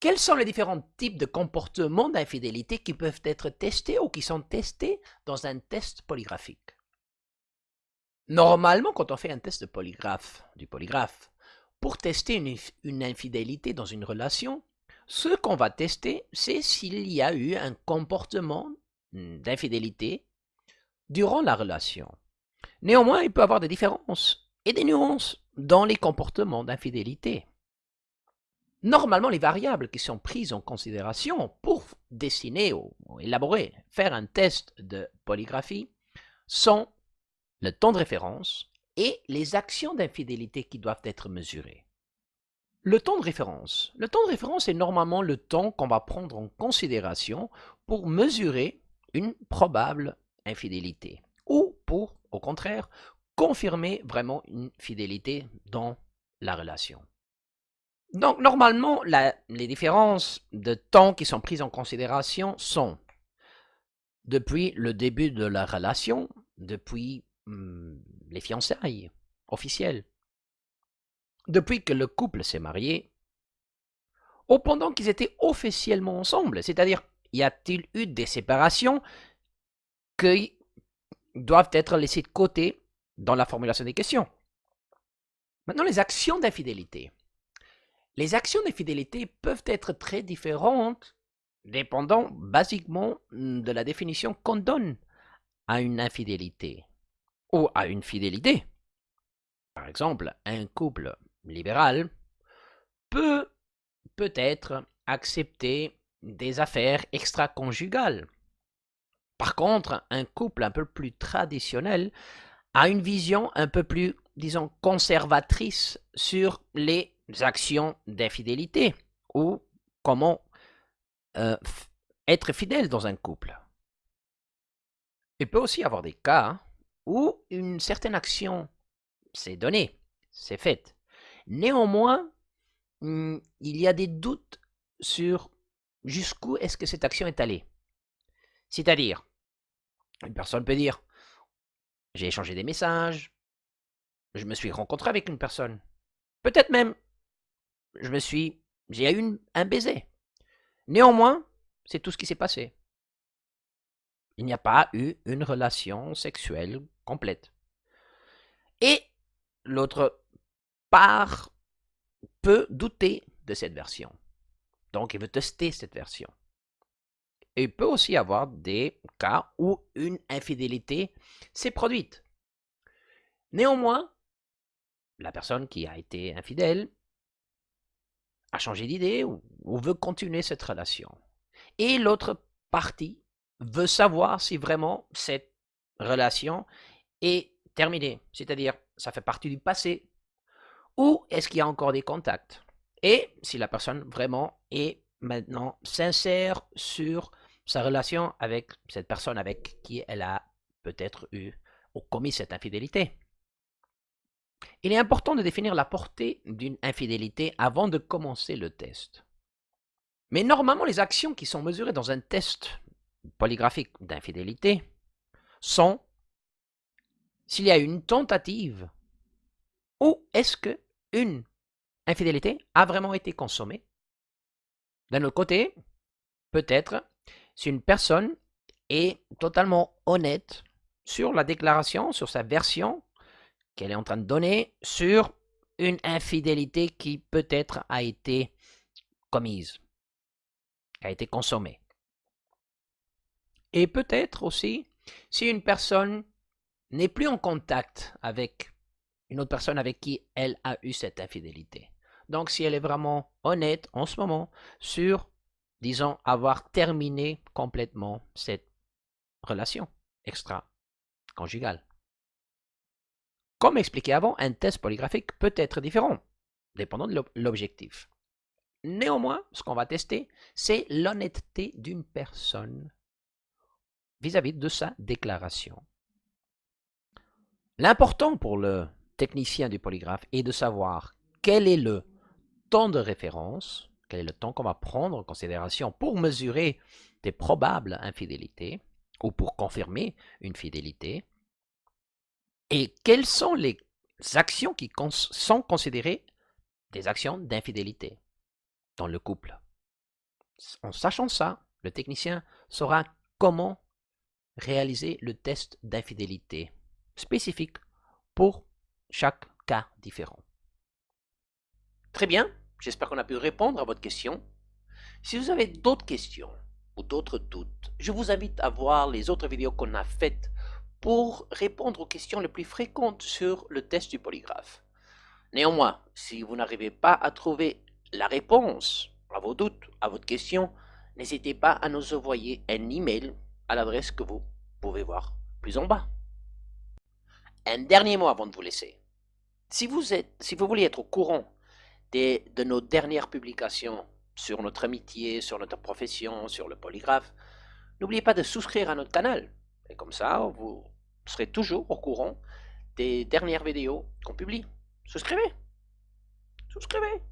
Quels sont les différents types de comportements d'infidélité qui peuvent être testés ou qui sont testés dans un test polygraphique? Normalement, quand on fait un test de polygraphe, du polygraphe, pour tester une, une infidélité dans une relation, ce qu'on va tester, c'est s'il y a eu un comportement d'infidélité durant la relation. Néanmoins, il peut y avoir des différences et des nuances dans les comportements d'infidélité. Normalement, les variables qui sont prises en considération pour dessiner ou élaborer, faire un test de polygraphie sont le temps de référence et les actions d'infidélité qui doivent être mesurées. Le temps de référence. Le temps de référence est normalement le temps qu'on va prendre en considération pour mesurer une probable infidélité ou pour, au contraire, confirmer vraiment une fidélité dans la relation. Donc, normalement, les différences de temps qui sont prises en considération sont depuis le début de la relation, depuis hmm, les fiançailles officielles, depuis que le couple s'est marié, ou pendant qu'ils étaient officiellement ensemble, c'est-à-dire, y a-t-il eu des séparations qui doivent être laissées de côté dans la formulation des questions? Maintenant, les actions d'infidélité. Les actions d'infidélité peuvent être très différentes dépendant basiquement de la définition qu'on donne à une infidélité ou à une fidélité. Par exemple, un couple libéral peut peut-être accepter des affaires extra-conjugales. Par contre, un couple un peu plus traditionnel a une vision un peu plus, disons, conservatrice sur les actions d'infidélité ou comment euh, être fidèle dans un couple. Il peut aussi y avoir des cas où une certaine action s'est donnée, s'est faite. Néanmoins, hmm, il y a des doutes sur jusqu'où est-ce que cette action est allée. C'est-à-dire, une personne peut dire, j'ai échangé des messages, je me suis rencontré avec une personne, peut-être même je me suis, j'ai eu un baiser. Néanmoins, c'est tout ce qui s'est passé. Il n'y a pas eu une relation sexuelle complète. Et l'autre part peut douter de cette version. Donc, il veut tester cette version. Et il peut aussi avoir des cas où une infidélité s'est produite. Néanmoins, la personne qui a été infidèle a changé d'idée ou, veut continuer cette relation. Et l'autre partie veut savoir si vraiment cette relation est terminée, c'est-à-dire ça fait partie du passé, ou est-ce qu'il y a encore des contacts? Et si la personne vraiment est maintenant sincère sur sa relation avec cette personne avec qui elle a peut-être eu ou commis cette infidélité. Il est important de définir la portée d'une infidélité avant de commencer le test. Mais normalement, les actions qui sont mesurées dans un test polygraphique d'infidélité sont s'il y a une tentative ou est-ce que une infidélité a vraiment été consommée. D'un autre côté, peut-être si une personne est totalement honnête sur la déclaration, sur sa version qu'elle est en train de donner sur une infidélité qui peut-être a été commise, a été consommée. Et peut-être aussi si une personne n'est plus en contact avec une autre personne avec qui elle a eu cette infidélité. Donc si elle est vraiment honnête en ce moment sur, disons, avoir terminé complètement cette relation extra-conjugale. Comme expliqué avant, un test polygraphique peut être différent, dépendant de l'objectif. Néanmoins, ce qu'on va tester, c'est l'honnêteté d'une personne vis-à-vis de sa déclaration. L'important pour le technicien du polygraphe est de savoir quel est le temps de référence, quel est le temps qu'on va prendre en considération pour mesurer des probables infidélités ou pour confirmer une fidélité, et quelles sont les actions qui sont considérées des actions d'infidélité dans le couple? En sachant ça, le technicien saura comment réaliser le test d'infidélité spécifique pour chaque cas différent. Très bien, j'espère qu'on a pu répondre à votre question. Si vous avez d'autres questions ou d'autres doutes, je vous invite à voir les autres vidéos qu'on a faites pour répondre aux questions les plus fréquentes sur le test du polygraphe. Néanmoins, si vous n'arrivez pas à trouver la réponse à vos doutes, à votre question, n'hésitez pas à nous envoyer un email à l'adresse que vous pouvez voir plus en bas. Un dernier mot avant de vous laisser. Si vous, voulez être au courant de, de nos dernières publications sur notre amitié, sur notre profession, sur le polygraphe, n'oubliez pas de souscrire à notre canal. Et comme ça, vous serez toujours au courant des dernières vidéos qu'on publie. Souscrivez Souscrivez